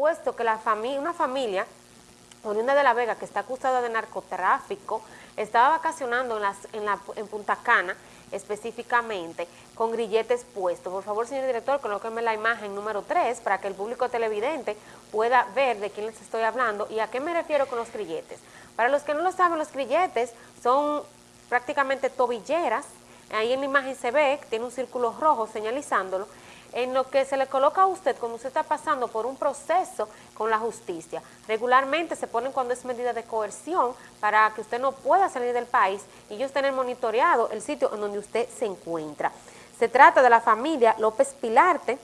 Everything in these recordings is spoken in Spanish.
puesto que la familia, una familia oriunda de La Vega que está acusada de narcotráfico estaba vacacionando en, las, en, la, en Punta Cana específicamente con grilletes puestos. Por favor, señor director, colóqueme la imagen número 3 para que el público televidente pueda ver de quién les estoy hablando y a qué me refiero con los grilletes. Para los que no lo saben, los grilletes son prácticamente tobilleras, ahí en la imagen se ve tiene un círculo rojo señalizándolo, en lo que se le coloca a usted cuando usted está pasando por un proceso con la justicia. Regularmente se ponen cuando es medida de coerción para que usted no pueda salir del país y ellos tener monitoreado el sitio en donde usted se encuentra. Se trata de la familia López Pilarte,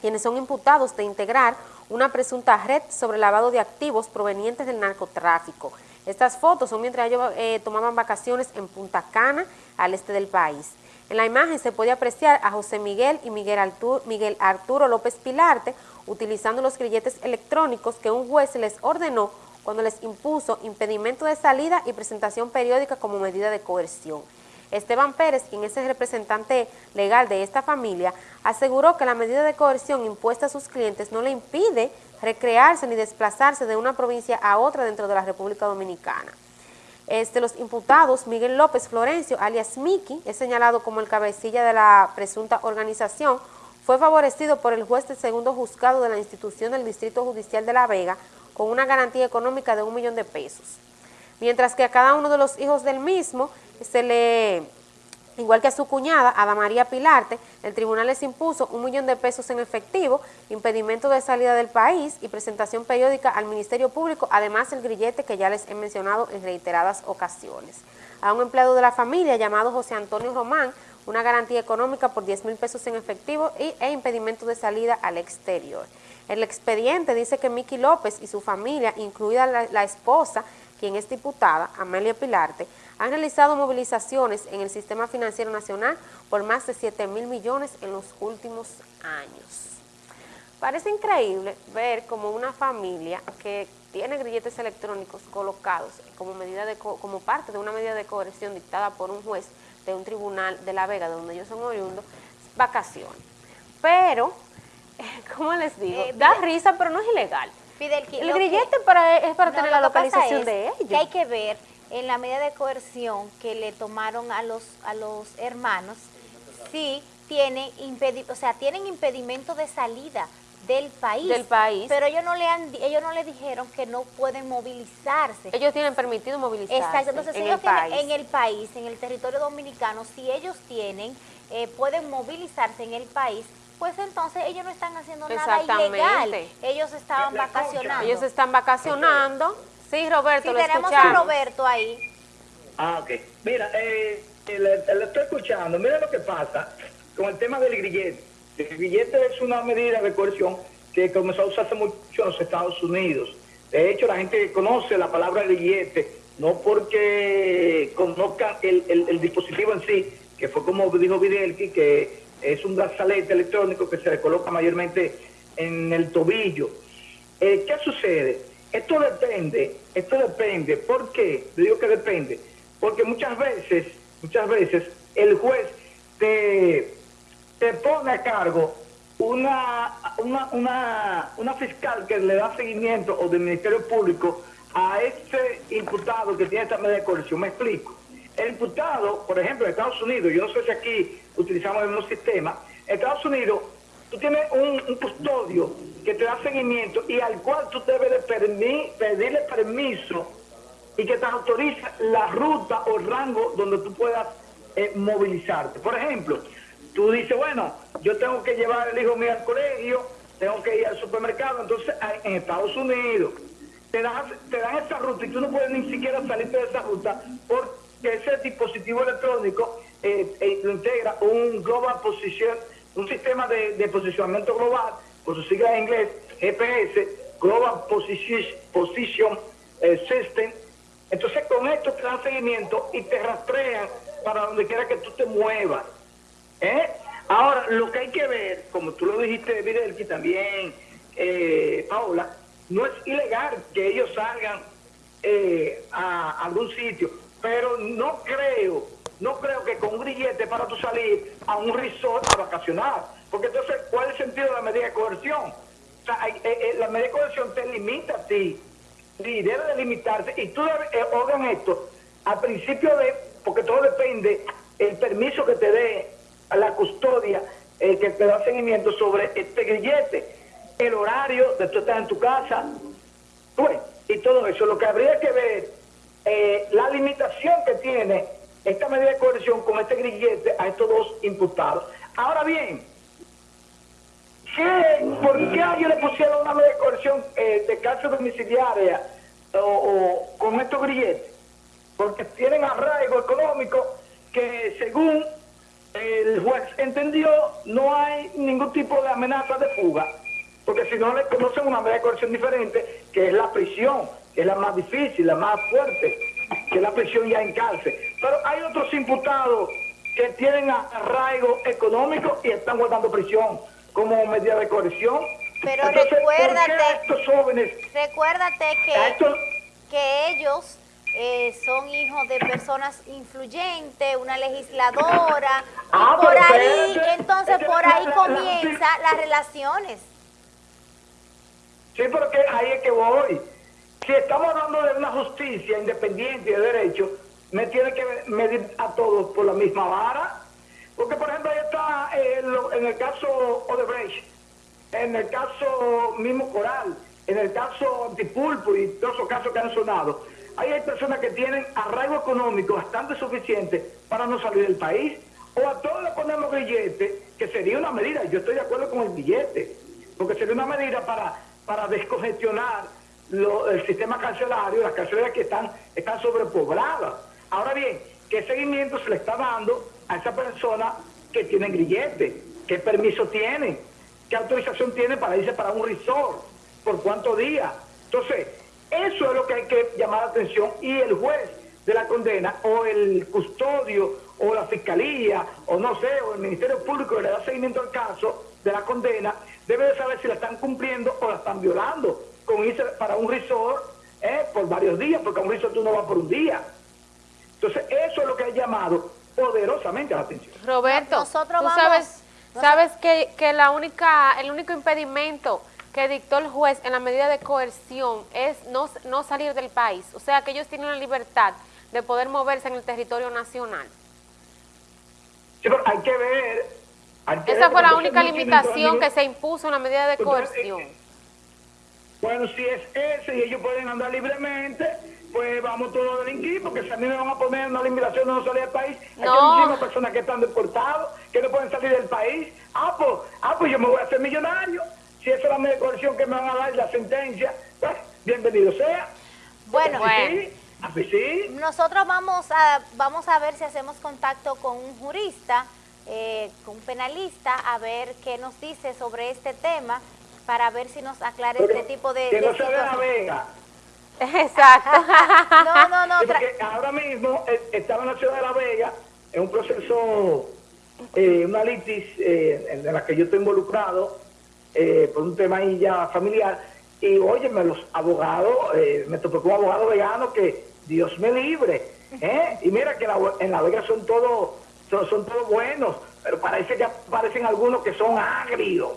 quienes son imputados de integrar una presunta red sobre lavado de activos provenientes del narcotráfico. Estas fotos son mientras ellos eh, tomaban vacaciones en Punta Cana, al este del país. En la imagen se puede apreciar a José Miguel y Miguel Arturo, López Pilarte utilizando los grilletes electrónicos que un juez les ordenó cuando les impuso impedimento de salida y presentación periódica como medida de coerción. Esteban Pérez, quien es el representante legal de esta familia, aseguró que la medida de coerción impuesta a sus clientes no le impide recrearse ni desplazarse de una provincia a otra dentro de la República Dominicana. Este, los imputados, Miguel López Florencio, alias Miki, es señalado como el cabecilla de la presunta organización, fue favorecido por el juez del segundo juzgado de la institución del Distrito Judicial de La Vega con una garantía económica de un millón de pesos. Mientras que a cada uno de los hijos del mismo se le Igual que a su cuñada, Ada María Pilarte, el tribunal les impuso un millón de pesos en efectivo, impedimento de salida del país y presentación periódica al Ministerio Público, además el grillete que ya les he mencionado en reiteradas ocasiones. A un empleado de la familia llamado José Antonio Román, una garantía económica por 10 mil pesos en efectivo y, e impedimento de salida al exterior. El expediente dice que Miki López y su familia, incluida la, la esposa, quien es diputada, Amelia Pilarte, han realizado movilizaciones en el sistema financiero nacional por más de 7 mil millones en los últimos años. Parece increíble ver como una familia que tiene grilletes electrónicos colocados como, medida de como parte de una medida de coerción dictada por un juez de un tribunal de La Vega, donde ellos son oriundos, vacaciones. Pero, ¿cómo les digo? Eh, da risa, pero no es ilegal. el grillete para, es para tener la localización de ellos. Que hay que ver en la medida de coerción que le tomaron a los, a los hermanos, sí tienen, o sea, tienen impedimento de salida del país. Del país. Pero ellos no le han, ellos no le dijeron que no pueden movilizarse. Ellos tienen permitido movilizarse. Exacto. Entonces, en, el país. en el país, en el territorio dominicano, si ellos tienen, eh, pueden movilizarse en el país, pues entonces ellos no están haciendo nada ilegal. Ellos estaban vacacionando. Ellos están vacacionando. Sí, Roberto, sí, tenemos a Roberto ahí. Ah, ok. Mira, eh, le, estoy escuchando. Mira lo que pasa con el tema del grillete. El grillete es una medida de coerción que comenzó a usarse mucho en los Estados Unidos. De hecho, la gente conoce la palabra grillete, no porque conozcan el, el, dispositivo en sí, que fue como dijo Videlki, que es un brazalete electrónico que se le coloca mayormente en el tobillo. Eh, ¿Qué sucede? Esto depende, esto depende. ¿Por qué? Digo que depende. Porque muchas veces, muchas veces, el juez te, te pone a cargo una, una, una, fiscal que le da seguimiento o del Ministerio Público a este imputado que tiene esta medida de coerción. Me explico. El imputado, por ejemplo, en Estados Unidos, yo no sé si aquí utilizamos el mismo sistema, en Estados Unidos tú tienes un, custodio que te da seguimiento y al cual tú debes de pedirle permiso y que te autoriza la ruta o rango donde tú puedas eh, movilizarte. Por ejemplo, tú dices, bueno, yo tengo que llevar el hijo mío al colegio, tengo que ir al supermercado, entonces en Estados Unidos te dan, te dan esa ruta y tú no puedes ni siquiera salirte de esa ruta porque ese dispositivo electrónico eh, eh, lo integra un Global Position un sistema de, posicionamiento global, por su sigla en inglés, GPS, Global Position, eh, System. Entonces con esto te dan seguimiento y te rastrean para donde quiera que tú te muevas. ¿eh? Ahora, lo que hay que ver, como tú lo dijiste, Videlki, también, eh, Paula, no es ilegal que ellos salgan eh, a algún sitio, pero no creo no creo que con un grillete para tú salir a un resort a vacacionar. Porque entonces, ¿cuál es el sentido de la medida de coerción? O sea, eh, eh, la medida de coerción te limita a ti, y debe de limitarse, y tú eh, esto, al principio de, porque todo depende, el permiso que te dé a la custodia, el que te da seguimiento sobre este grillete, el horario de tú estar en tu casa, pues, y todo eso. Lo que habría que ver, eh, la limitación que tiene esta medida de coerción con este grillete a estos dos imputados. Ahora bien, ¿por qué a ellos le pusieron una medida de coerción eh, de cárcel domiciliaria o, con estos grilletes? Porque tienen arraigo económico que según el juez entendió no hay ningún tipo de amenaza de fuga. Porque si no le conocen una medida de coerción diferente, que es la prisión, que es la más difícil, la más fuerte, que es la prisión ya en cárcel. Pero hay otros imputados que tienen arraigo económico y están guardando prisión como medida de coerción. Pero recuérdate, estos jóvenes, recuérdate que, que ellos eh, son hijos de personas influyentes, una legisladora, y ah, por ahí, entonces por ahí comienzan las relaciones. Sí, porque ahí es que voy. Si estamos hablando de una justicia independiente y de derecho, me tiene que medir a todos por la misma vara. Porque, por ejemplo, ahí está eh, en el caso Odebrecht, en el caso mismo Coral, en el caso Antipulpo y todos esos casos que han sonado. Ahí hay personas que tienen arraigo económico bastante suficiente para no salir del país. O a todos le ponemos billete, que sería una medida, yo estoy de acuerdo con el billete, porque sería una medida para para descongestionar el sistema carcelario, las carceleras que están, están sobrepobladas. Ahora bien, ¿qué seguimiento se le está dando a esa persona que tiene grillete? ¿Qué permiso tiene? ¿Qué autorización tiene para irse para un resort? ¿Por cuántos días? Entonces, eso es lo que hay que llamar la atención y el juez de la condena o el custodio o la fiscalía o no sé, o el Ministerio Público que le da seguimiento al caso de la condena debe de saber si la están cumpliendo o la están violando con irse para un resort eh, por varios días, porque a un resort tú no vas por un día. Entonces, eso es lo que ha llamado poderosamente la atención. Roberto, nosotros tú sabes, sabes que, que la única, el único impedimento que dictó el juez en la medida de coerción es no, no salir del país. O sea, que ellos tienen la libertad de poder moverse en el territorio nacional. Sí, pero hay que ver esa fue la única limitación que se impuso en la medida de coerción. Bueno, si es ese y ellos pueden andar libremente, pues vamos todos a delinquir, porque si a mí me van a poner una limitación de no salir del país, hay muchísimas personas que están deportadas, que no pueden salir del país. Ah pues, ah, pues yo me voy a hacer millonario. Si esa es la coerción que me van a dar la sentencia, pues bienvenido sea. Bueno, nosotros vamos a, vamos a ver si hacemos contacto con un jurista eh, con un penalista a ver qué nos dice sobre este tema para ver si nos aclara este tipo de, que no se la vega. Exacto. no, no, no. porque ahora mismo eh, estaba en la ciudad de La Vega en un proceso, eh, una litis eh, en la que yo estoy involucrado eh, por un tema ahí ya familiar. Y óyeme, los abogados, me tocó un abogado vegano que Dios me libre. Y mira que en La Vega son todos son, son todos buenos, pero parece que aparecen algunos que son agrios.